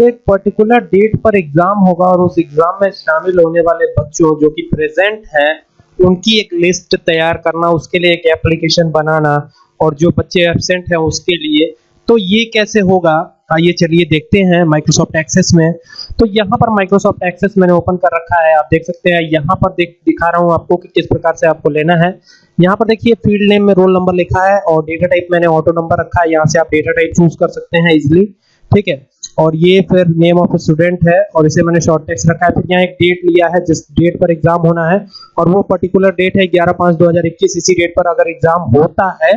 एक particular date पर exam होगा और उस एग्ज़ाम में शामिल होने वाले बच्चों जो कि प्रेजेंट हैं, उनकी एक लिस्ट तैयार करना, उसके लिए एक एप्लीकेशन बनाना और जो बच्चे एबसेंट हैं उसके लिए। तो ये कैसे होगा? आइए चलिए देखते हैं माइक्रोसॉफ्ट एक्सेस में। तो यहाँ पर माइक्रोसॉफ्ट एक्सेस मैंने ओपन कर रखा है। आप देख सकते हैं, यहाँ पर देख, दिखा रहा हूँ आपको कि किस प्रकार से आपको लेना है। यहाँ पर देखिए फ़ील्ड नेम में रोल नंबर लिखा है और डेटा टाइप मैंने ऑटो नंबर रखा है। यहाँ से आप डेटा टाइप चूज़ कर सकते हैं इजिली ठीक है? और ये फिर नेम ऑफ़ स्टूडेंट है, और इसे मैंने शॉर्ट टेक्स्ट रखा है। फिर यहाँ एक डेट लिया है, जिस डेट पर एग्ज़ाम होना है, और वो पर्टिकुलर डेट है 11 पाँच 2021 इसी डेट पर अगर एग्ज़ाम होता है,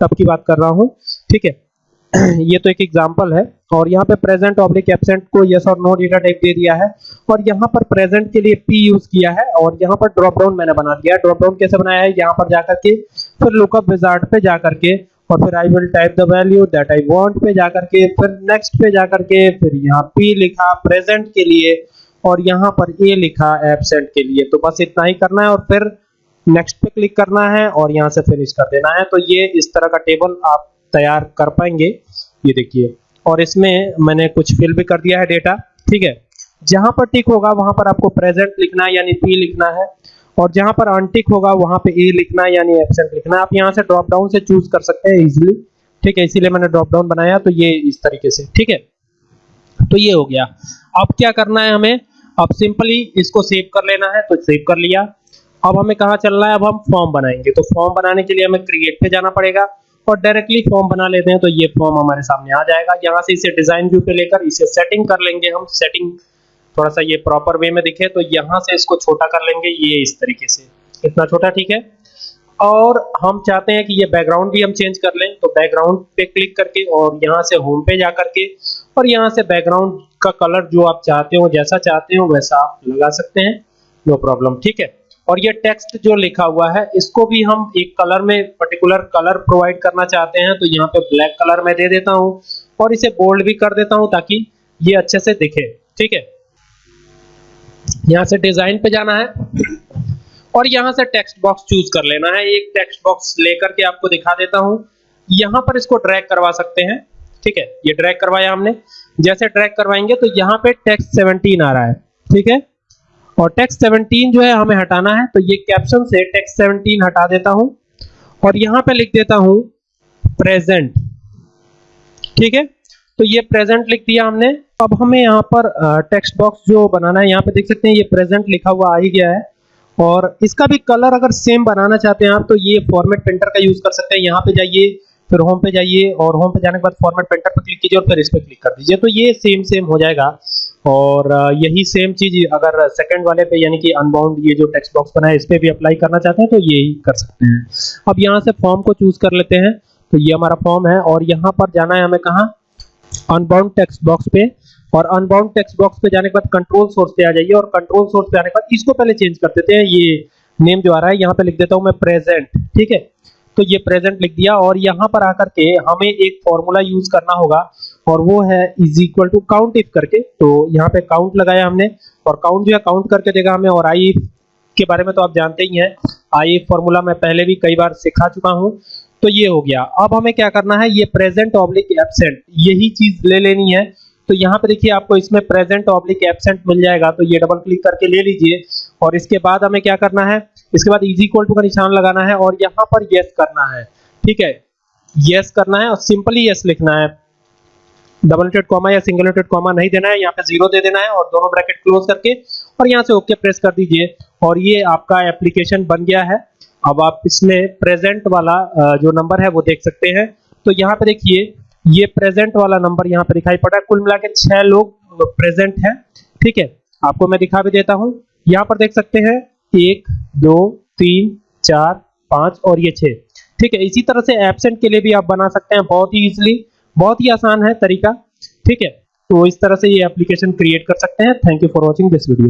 तब की बात कर रहा हूँ। ठीक है? ये तो एक एग्ज़ाम्पल है, और यहाँ पे प्रेजेंट ऑब्लिक एब्सेंट को यस और नो डेटा टाइप दे दिया है, और यहाँ पर प्रेजेंट के लिए पी यूज़ किया है, और यहाँ पर ड्रॉप डाउन मैंने बना दिया ड्रॉप डाउन कैसे बनाया है? यहाँ पर जाकर के, फिर लुकअप विजार्ड पे जाकर के और फिर I will type the value that I want पे जाकर के, फिर नेक्स्ट पे जाकर के, फिर यहाँ पी लिखा प्रेजेंट के लिए और यहाँ पर ए लिखा एब्सेंट के लिए। तो बस इतना ही करना है और फिर नेक्स्ट पे क्लिक करना है और यहाँ से फिनिश कर देना है। तो ये इस तरह का टेबल आप तैयार कर पाएँगे। ये देखिए, और इसमें मैंने कुछ फिल भी कर दिया है डेटा ठीक है? जहाँ पर टिक होगा, वहाँ पर आपको प्रेजेंट लिखना है, यानी पी लिखना है। और जहाँ पर अनटिक होगा, वहाँ पे ए लिखना है, यानी एब्सेंट लिखना आप यहाँ से ड्रॉप डाउन से चूज़ कर सकते हैं इजीली ठीक है, इसीलिए मैंने ड्रॉप डाउन बनाया तो ये इस तरीके से। ठीक है? तो ये हो गया। अब क्या करना है हमें? अब सिंपली इसको सेव कर लेना है तो सेव कर लिया। अब हमें कहा चलना है? अब हम फॉर्म बनाएँगे। तो फॉर्म बनाने के लिए हमें क्रिएट पे जाना पड़ेगा और डायरेक्टली फॉर्म बना लेते हैं तो ये फॉर्म हमारे सामने आ जाएगा। यहाँ से इसे डिज़ाइन व्यू पे लेकर इसे सेटिंग कर लेंगे हम सेटिंग थोड़ा सा ये प्रॉपर वे में दिखे तो यहाँ से इसको छोटा कर लेंगे, ये इस तरीके से। इतना छोटा, ठीक है? और हम चाहते हैं कि ये बैकग्राउंड भी हम चेंज कर लें तो बैकग्राउंड पे क्लिक करके और यहाँ से होम पे जा करके और यहाँ से बैकग्राउंड का कलर जो आप चाहते हो, जैसा चाहते हो, वैसा आप लगा सकते हैं। नो प्रॉब्लम ठीक है? और ये टेक्स्ट जो लिखा हुआ है, इसको भी हम एक कलर में पर्टिकुलर कलर प्रोवाइड करना चाहते हैं तो यहाँ पे ब्लैक कलर में दे देता हूँ और इसे बोल्ड भी कर देता हूँ ताकि ये अच्छे से दिखे, ठीक है? यहाँ से डिज़ाइन पे जाना है और यहाँ से टेक्स्ट बॉक्स चूज़ कर लेना है। एक टेक्स्ट बॉक्स लेकर के आपको दिखा देता हूँ। यहाँ पर इसको ड्रैग करवा सकते हैं। ठीक है, ये ड्रैग करवाया हमने। जैसे ड्रैग करवाएँगे तो यहाँ पे टेक्स्ट 17 आ रहा है। ठीक है, और टेक्स्ट 17 जो है हमें हटाना है। तो ये कैप्शन से टेक्स्ट 17 हटा देता हूँ और यहाँ पे लिख देता हूँ प्रेजेंट। ठीक है तो ये प्रेजेंट लिख दिया हमने। अब हमें यहाँ पर टेक्स्ट बॉक्स जो बनाना है, यहाँ पे देख सकते हैं ये प्रेजेंट लिखा हुआ आ ही गया है। और इसका भी कलर अगर सेम बनाना चाहते हैं आप तो ये फॉर्मेट प्रिंटर का यूज़ कर सकते हैं। यहाँ पे जाइए, फिर होम पे जाइए और होम पे जाने के बाद फॉर्मेट प्रिंटर पे क्लिक कीजिए और फिर इस पे क्लिक कर दीजिए। तो ये सेम सेम हो जाएगा। और यही सेम चीज़ अगर सेकंड वाले पे, यानी कि अनबाउंड ये जो टेक्स्ट बॉक्स बना है, इस पे भी अप्लाई करना चाहते हैं तो यही कर सकते हैं। अब यहाँ से फॉर्म को चूज़ कर लेते हैं। तो ये हमारा फॉर्म है और यहाँ पर जाना है हमें कहा? अनबाउंड टेक्स्ट बॉक्स पे और अनबाउंड टेक्स्ट बॉक्स पे जाने के बाद कंट्रोल सोर्स पे आ जाइए और कंट्रोल सोर्स पे आने के बाद इसको पहले चेंज कर देते हैं। ये नेम जो आ रहा है, यहाँ पे लिख देता हूँ मैं प्रेजेंट ठीक है? तो ये प्रेजेंट लिख दिया और यहाँ पर आकर के हमें एक फॉर्मूला यूज़ करना होगा और वो है is equal to count if करके। तो यहाँ पे काउंट लगाया हमने और काउंट जो है काउंट करके देगा हमें और आई के बारे में तो आप जानते ही हैं। आई फॉर्मूला मैं पहले भी कई बार सिखा चुका हूँ। तो ये हो गया। अब हमें क्या करना है? ये प्रेजेंट ऑब्लिक एबसेंट यही चीज़ ले लेनी है। तो यहाँ पे देखिए आपको इसमें प्रेजेंट ऑब्लिक एबसेंट मिल जाएगा। तो ये डबल क्लिक करके ले लीजिए। और इसके बाद हमें क्या करना है? इसके बाद इज़ इक्वल टू का निशान लगाना है और यहाँ पर यस करना है। ठीक है? यस करना है और सिंपली यस लिखना है। डबल नेटेड कॉमा या सिंगल नेटेड कॉमा नहीं देना है। यहाँ पे ज़ीरो दे देना है और दोनों ब्रैकेट क्लोज करके और यहाँ से ओके प्रेस कर दीजिए। और ये आपका एप्लीकेशन बन गया है। अब आप इसमें प्रेजेंट वाला जो नंबर है वो देख सकते हैं। तो यहाँ पे देखिए, ये प्रेजेंट वाला नंबर यहाँ पे दिखाई पड़ा। है कुल मिला के छह लोग प्रेजेंट है, ठीक है? आपको मैं दिखा भी देता हूँ। यहाँ पर देख सकते हैं, एक, दो, तीन, चार, पाँच और ये छह, ठीक है? इसी तरह से एबसेंट के लिए भी आप बना सकते हैं। बहुत ही इजिली बहुत ही आसान है तरीका, ठीक है? तो इस तरह से ये एप्लीकेशन क्रिएट कर सकते हैं। Thank you for watching this video